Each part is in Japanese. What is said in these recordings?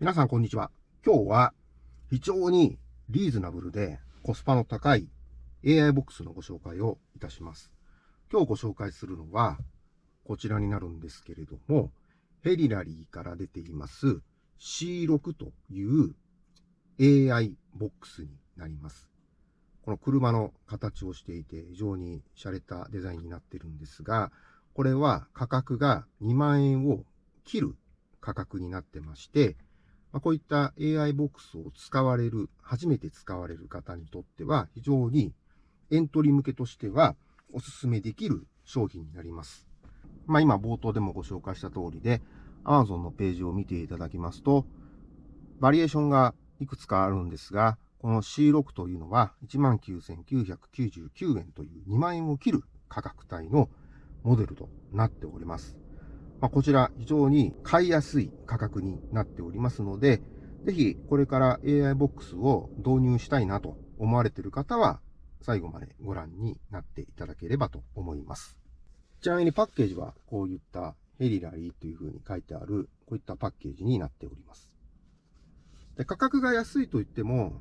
皆さんこんにちは。今日は非常にリーズナブルでコスパの高い AI ボックスのご紹介をいたします。今日ご紹介するのはこちらになるんですけれども、ヘリラリーから出ています C6 という AI ボックスになります。この車の形をしていて非常に洒落たデザインになってるんですが、これは価格が2万円を切る価格になってまして、まあ、こういった AI ボックスを使われる、初めて使われる方にとっては、非常にエントリー向けとしてはお勧めできる商品になります。まあ今冒頭でもご紹介した通りで、Amazon のページを見ていただきますと、バリエーションがいくつかあるんですが、この C6 というのは19,999円という2万円を切る価格帯のモデルとなっております。まあ、こちら非常に買いやすい価格になっておりますので、ぜひこれから AI ボックスを導入したいなと思われている方は、最後までご覧になっていただければと思います。ちなみにパッケージはこういったヘリラリーというふうに書いてある、こういったパッケージになっております。で価格が安いと言っても、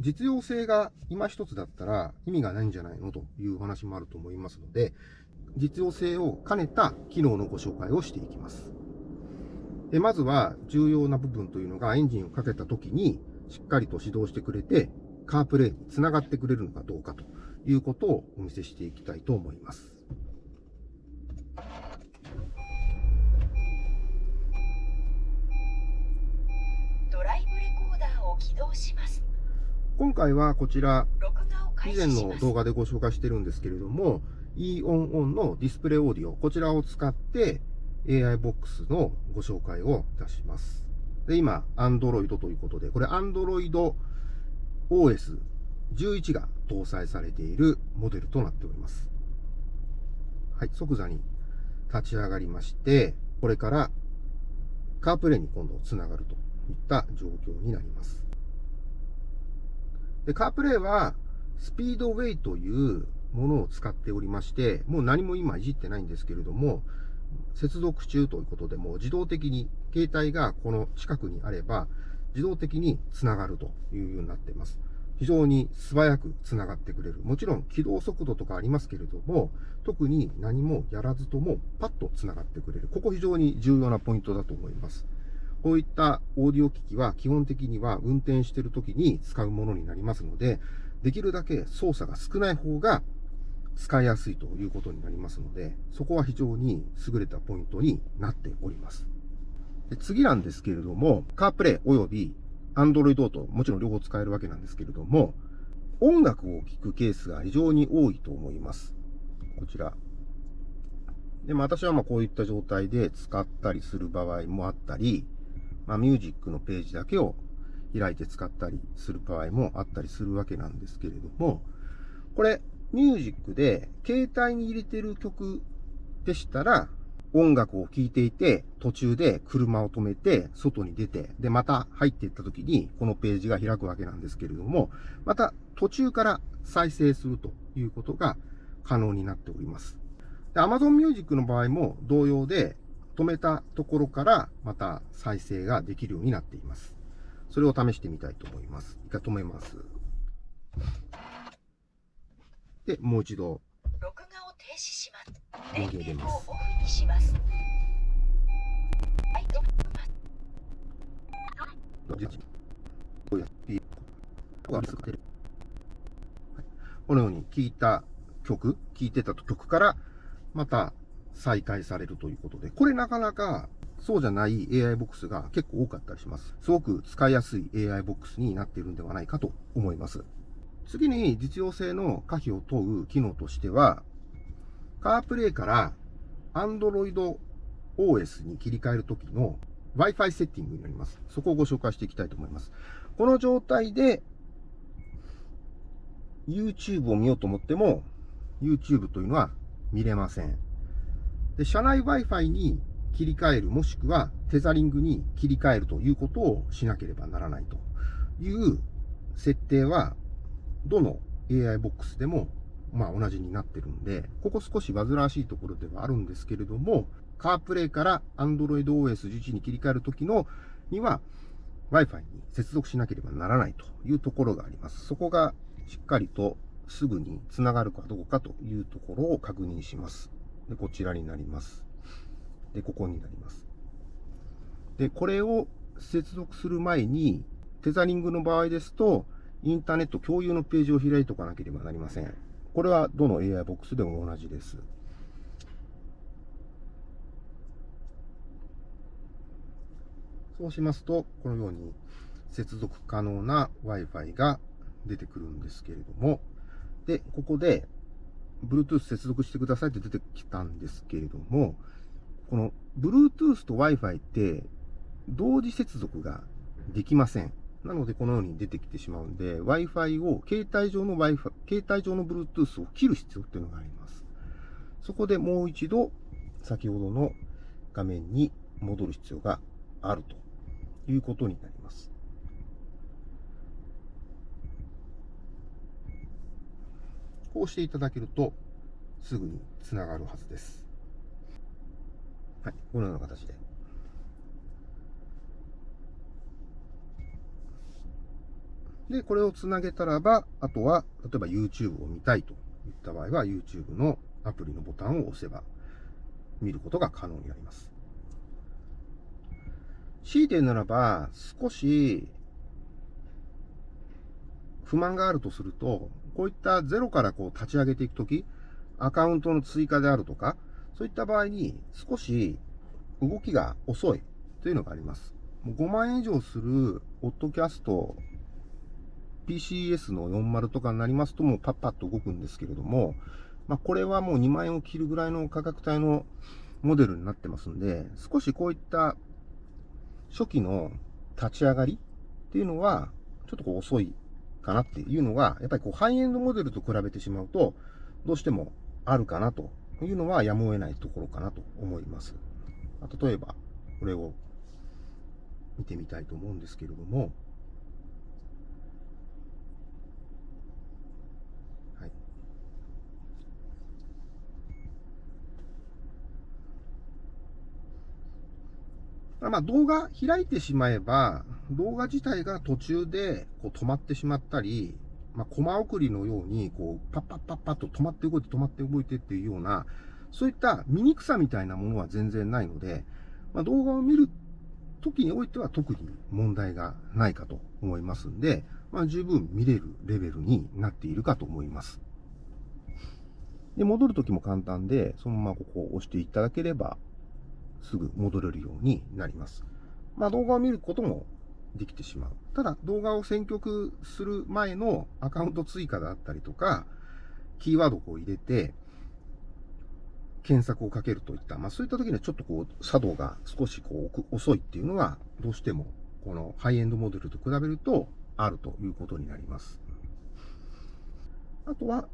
実用性が今一つだったら意味がないんじゃないのという話もあると思いますので、実用性を兼ねた機能のご紹介をしていきます。でまずは重要な部分というのがエンジンをかけた時にしっかりと始動してくれてカープレイにつながってくれるのかどうかということをお見せしていきたいと思います。ドライブレコーダーを起動します。今回はこちら以前の動画でご紹介してるんですけれども e オンオンのディスプレイオーディオ、こちらを使って AI ボックスのご紹介をいたします。で、今、Android ということで、これ Android OS11 が搭載されているモデルとなっております。はい、即座に立ち上がりまして、これからカープレイに今度つながるといった状況になります。で、カープレイはスピードウェイというものを使っておりまして、もう何も今いじってないんですけれども、接続中ということでもう自動的に携帯がこの近くにあれば自動的につながるというようになっています。非常に素早くつながってくれる。もちろん起動速度とかありますけれども、特に何もやらずともパッとつながってくれる。ここ非常に重要なポイントだと思います。こういったオーディオ機器は基本的には運転している時に使うものになりますので、できるだけ操作が少ない方が使いやすいということになりますので、そこは非常に優れたポイントになっております。で次なんですけれども、カープレイ及び Android ともちろん両方使えるわけなんですけれども、音楽を聴くケースが非常に多いと思います。こちら。で、も私はまあこういった状態で使ったりする場合もあったり、まあ、ミュージックのページだけを開いて使ったりする場合もあったりするわけなんですけれども、これ、ミュージックで携帯に入れてる曲でしたら、音楽を聴いていて、途中で車を止めて、外に出て、で、また入っていった時に、このページが開くわけなんですけれども、また途中から再生するということが可能になっております。で、Amazon Music の場合も同様で、止めたところからまた再生ができるようになっています。それを試してみたいと思います。一回止めます？で、もう一度。録画を停止します。電源をオフにします。はい、止めます。このように聴いた曲、聴いてた曲からまた再開されるということで、これなかなかそうじゃない AI ボックスが結構多かったりします。すごく使いやすい AI ボックスになっているんではないかと思います。次に実用性の可否を問う機能としては、カープレイから Android OS に切り替えるときの Wi-Fi セッティングになります。そこをご紹介していきたいと思います。この状態で YouTube を見ようと思っても YouTube というのは見れません。で、社内 Wi-Fi に切り替える、もしくはテザリングに切り替えるということをしなければならないという設定はどの AI ボックスでも、まあ同じになってるんで、ここ少し煩わしいところではあるんですけれども、カープレイから Android OS 11に切り替えるときの、には、Wi-Fi に接続しなければならないというところがあります。そこがしっかりとすぐにつながるかどうかというところを確認します。で、こちらになります。で、ここになります。で、これを接続する前に、テザリングの場合ですと、インターネット共有のページを開いておかなければなりません。これはどの AI ボックスでも同じです。そうしますと、このように接続可能な Wi-Fi が出てくるんですけれども、で、ここで Bluetooth 接続してくださいって出てきたんですけれども、この Bluetooth と Wi-Fi って同時接続ができません。なのでこのように出てきてしまうんで、Wi-Fi を、携帯上の Wi-Fi、携帯上の Bluetooth を切る必要っていうのがあります。そこでもう一度、先ほどの画面に戻る必要があるということになります。こうしていただけると、すぐにつながるはずです。はい、このような形で。で、これをつなげたらば、あとは、例えば YouTube を見たいといった場合は、YouTube のアプリのボタンを押せば、見ることが可能になります。強いてならば、少し、不満があるとすると、こういったゼロからこう立ち上げていくとき、アカウントの追加であるとか、そういった場合に少し動きが遅いというのがあります。5万円以上するオッドキャスト PCS の40とかになりますともうパッパッと動くんですけれども、まあこれはもう2万円を切るぐらいの価格帯のモデルになってますんで、少しこういった初期の立ち上がりっていうのはちょっとこう遅いかなっていうのが、やっぱりこうハイエンドモデルと比べてしまうと、どうしてもあるかなというのはやむを得ないところかなと思います。例えば、これを見てみたいと思うんですけれども、まあ動画開いてしまえば、動画自体が途中でこう止まってしまったり、まあ、コマ送りのように、こう、パッパッパッパッと止まって動いて止まって動いてっていうような、そういった醜さみたいなものは全然ないので、まあ、動画を見る時においては特に問題がないかと思いますんで、まあ、十分見れるレベルになっているかと思います。で、戻る時も簡単で、そのままここを押していただければ、すぐ戻れるようになります。まあ、動画を見ることもできてしまう。ただ、動画を選曲する前のアカウント追加であったりとか、キーワードを入れて、検索をかけるといった、まあそういった時にはちょっとこう、作動が少しこう、遅いっていうのは、どうしても、このハイエンドモデルと比べると、あるということになります。あとは、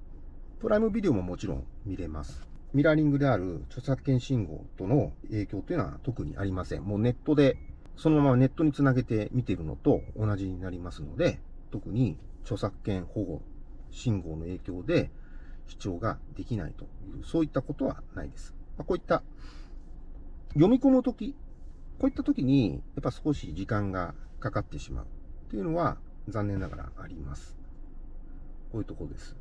プライムビデオももちろん見れます。ミラーリングである著作権信号との影響というのは特にありません。もうネットでそのままネットにつなげて見ているのと同じになりますので、特に著作権保護信号の影響で視聴ができないという、そういったことはないです。まあ、こういった読み込むとき、こういったときにやっぱ少し時間がかかってしまうというのは残念ながらあります。こういうところです。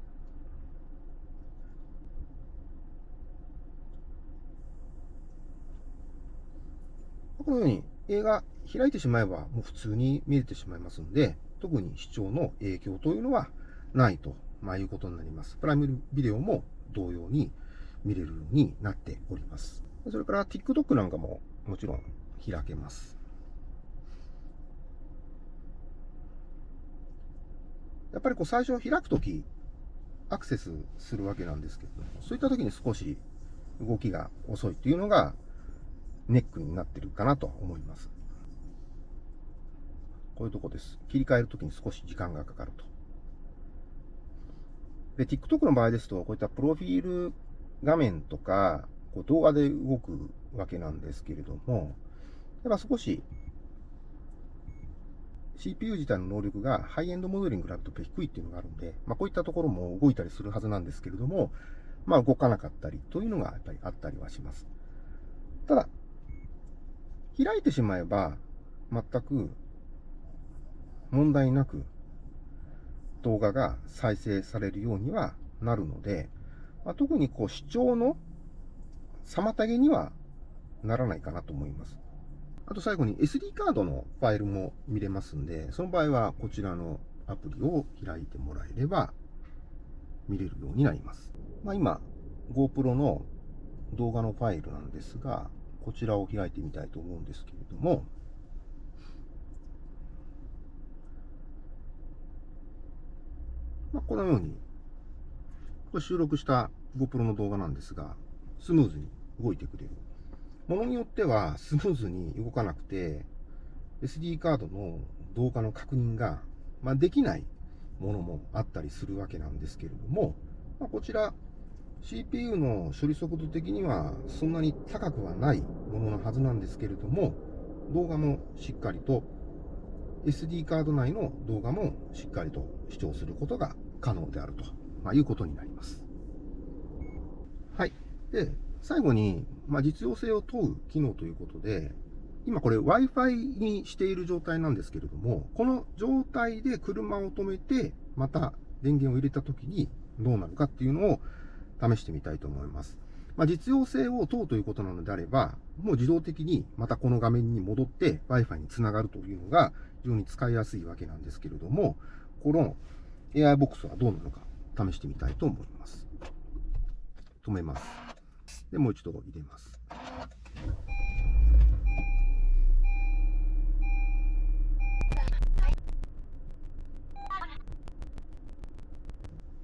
このように映画開いてしまえばもう普通に見れてしまいますので、特に視聴の影響というのはないと、まあ、いうことになります。プライムビデオも同様に見れるようになっております。それから TikTok なんかももちろん開けます。やっぱりこう最初開くとき、アクセスするわけなんですけども、そういったときに少し動きが遅いっていうのがネックになってるかなと思います。こういうとこです。切り替えるときに少し時間がかかると。で、TikTok の場合ですと、こういったプロフィール画面とか、こう動画で動くわけなんですけれども、やっぱ少し CPU 自体の能力がハイエンドモデルに比べると低いっていうのがあるんで、まあこういったところも動いたりするはずなんですけれども、まあ動かなかったりというのがやっぱりあったりはします。ただ、開いてしまえば、全く問題なく動画が再生されるようにはなるので、まあ、特にこう視聴の妨げにはならないかなと思います。あと最後に SD カードのファイルも見れますんで、その場合はこちらのアプリを開いてもらえれば見れるようになります。まあ、今、GoPro の動画のファイルなんですが、こちらを開いてみたいと思うんですけれども、まあ、このように、これ収録した GoPro の動画なんですが、スムーズに動いてくれる。ものによってはスムーズに動かなくて、SD カードの動画の確認が、まあ、できないものもあったりするわけなんですけれども、まあ、こちら CPU の処理速度的にはそんなに高くはないもののはずなんですけれども、動画もしっかりと SD カード内の動画もしっかりと視聴することが可能であると、まあ、いうことになります。はい。で、最後に、まあ、実用性を問う機能ということで、今これ Wi-Fi にしている状態なんですけれども、この状態で車を止めて、また電源を入れた時にどうなるかっていうのを試してみたいと思います。まあ、実用性を問うということなのであれば、もう自動的にまたこの画面に戻って Wi-Fi につながるというのが非常に使いやすいわけなんですけれども、この AI ボックスはどうなのか試してみたいと思います。止めます。で、もう一度入れます。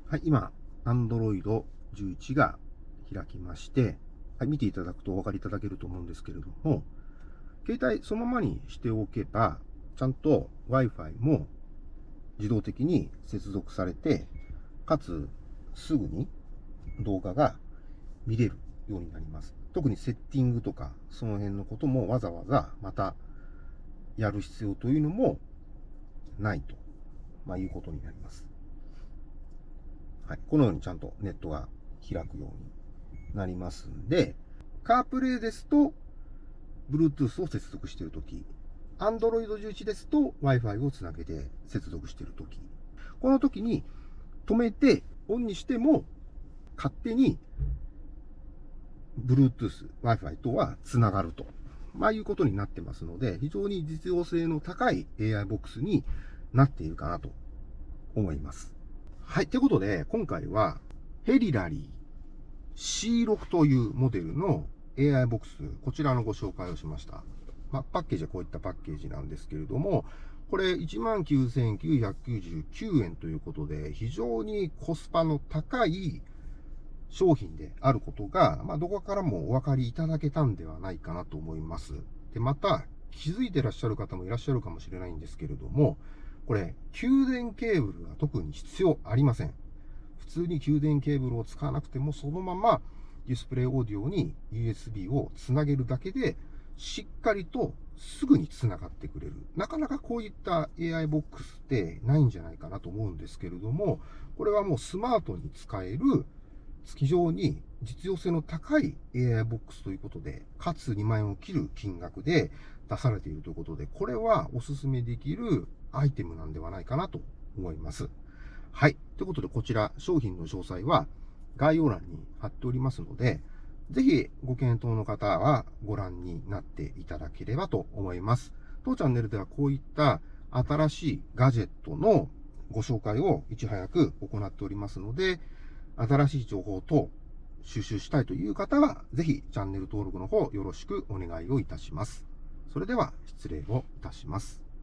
はい、今、Android 11が開きまして、はい、見ていただくとお分かりいただけると思うんですけれども、携帯そのままにしておけば、ちゃんと Wi-Fi も自動的に接続されて、かつすぐに動画が見れるようになります。特にセッティングとか、その辺のこともわざわざまたやる必要というのもないと、まあ、いうことになります。はい。このようにちゃんとネットが開くようになりますんで、カープレイですと、Bluetooth を接続しているとき、Android 11ですと Wi-Fi をつなげて接続しているとき、この時に止めてオンにしても勝手に Bluetooth、Wi-Fi とはつながると。まあいうことになってますので、非常に実用性の高い AI ボックスになっているかなと思います。はい。ということで、今回はヘリラリー C6 というモデルの AI ボックス、こちらのご紹介をしました。まあ、パッケージはこういったパッケージなんですけれども、これ19,999円ということで、非常にコスパの高い商品であることが、まあ、どこからもお分かりいただけたんではないかなと思います。で、また、気づいてらっしゃる方もいらっしゃるかもしれないんですけれども、これ、給電ケーブルが特に必要ありません。普通に給電ケーブルを使わなくても、そのままディスプレイオーディオに USB をつなげるだけで、しっかりとすぐにつながってくれる。なかなかこういった AI ボックスってないんじゃないかなと思うんですけれども、これはもうスマートに使える非常に実用性の高い AI ボックスということで、かつ2万円を切る金額で出されているということで、これはお勧めできるアイテムなんではないかなと思います。はい。ということで、こちら商品の詳細は概要欄に貼っておりますので、ぜひご検討の方はご覧になっていただければと思います。当チャンネルではこういった新しいガジェットのご紹介をいち早く行っておりますので、新しい情報等収集したいという方は、ぜひチャンネル登録の方よろしくお願いをいたします。それでは失礼をいたします。